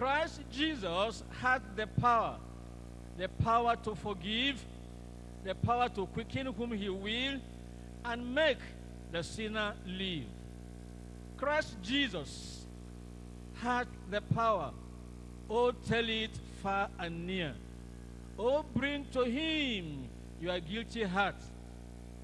Christ Jesus had the power, the power to forgive, the power to quicken whom he will, and make the sinner live. Christ Jesus had the power. Oh, tell it far and near. Oh, bring to him your guilty heart,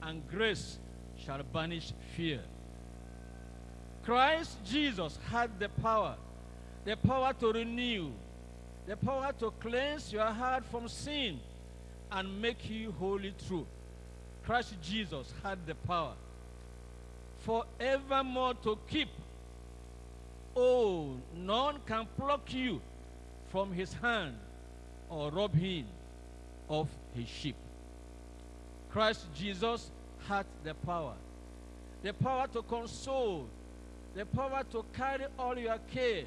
and grace shall banish fear. Christ Jesus had the power, the power to renew, the power to cleanse your heart from sin and make you holy true. Christ Jesus had the power forevermore to keep. Oh, none can pluck you from his hand or rob him of his sheep. Christ Jesus had the power. The power to console, the power to carry all your care.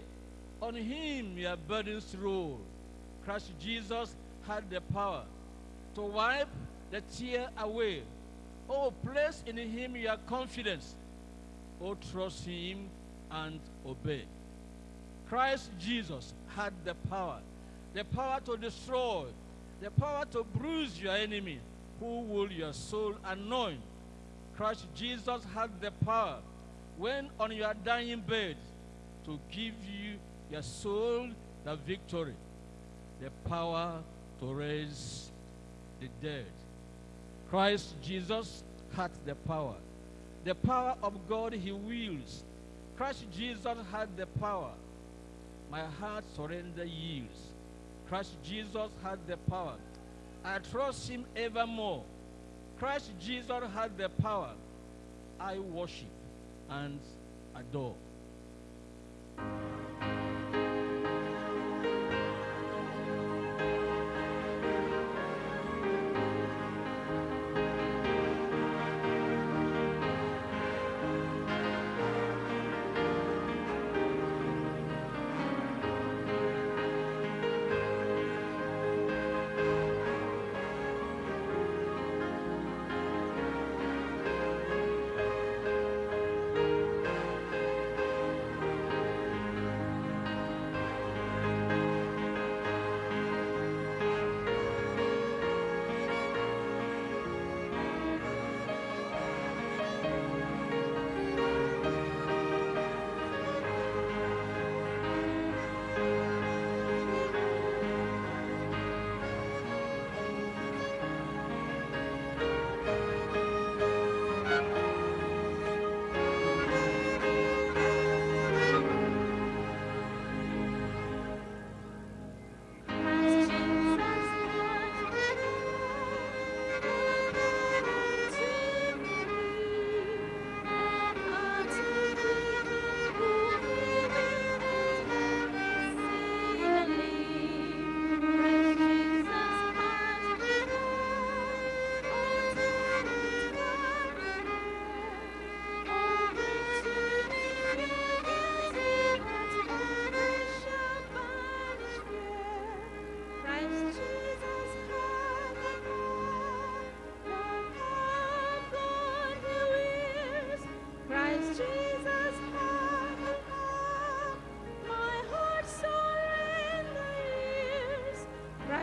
On him your burdens roll. Christ Jesus had the power to wipe the tear away. Oh, place in him your confidence. Oh, trust him and obey. Christ Jesus had the power, the power to destroy, the power to bruise your enemy. Who will your soul anoint? Christ Jesus had the power when on your dying bed to give you your soul the victory, the power to raise the dead. Christ Jesus had the power. The power of God he wields. Christ Jesus had the power. My heart surrender yields. Christ Jesus had the power. I trust him evermore. Christ Jesus had the power. I worship and adore.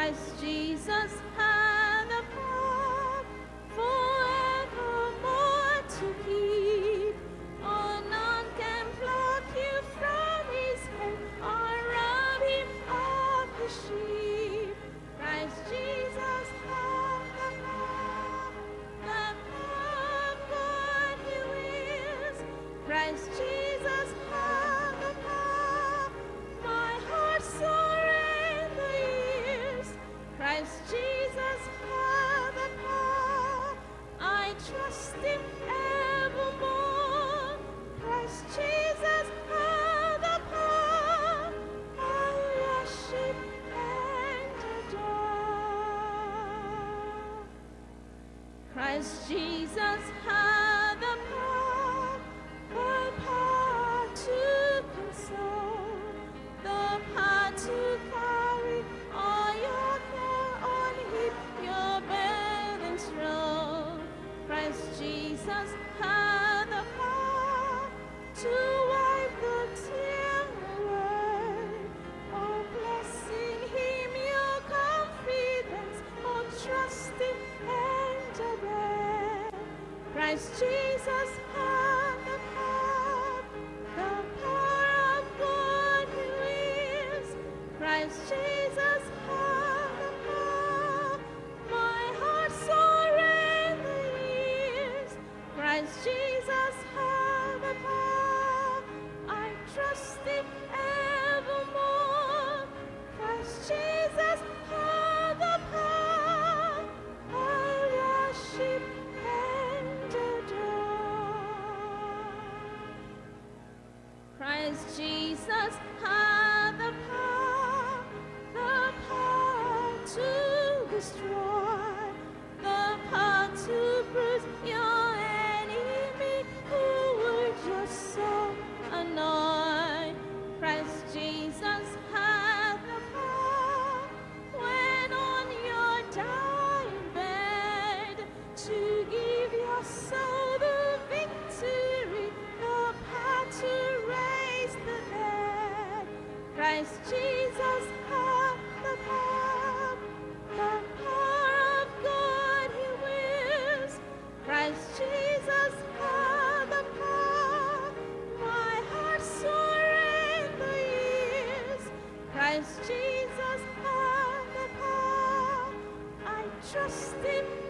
Christ Jesus Christ Jesus had the power, the power to console, the power to carry all your care on him, your burdens roll. Christ Jesus had the power to Christ Jesus. destroy. Jesus, have the power. I trust in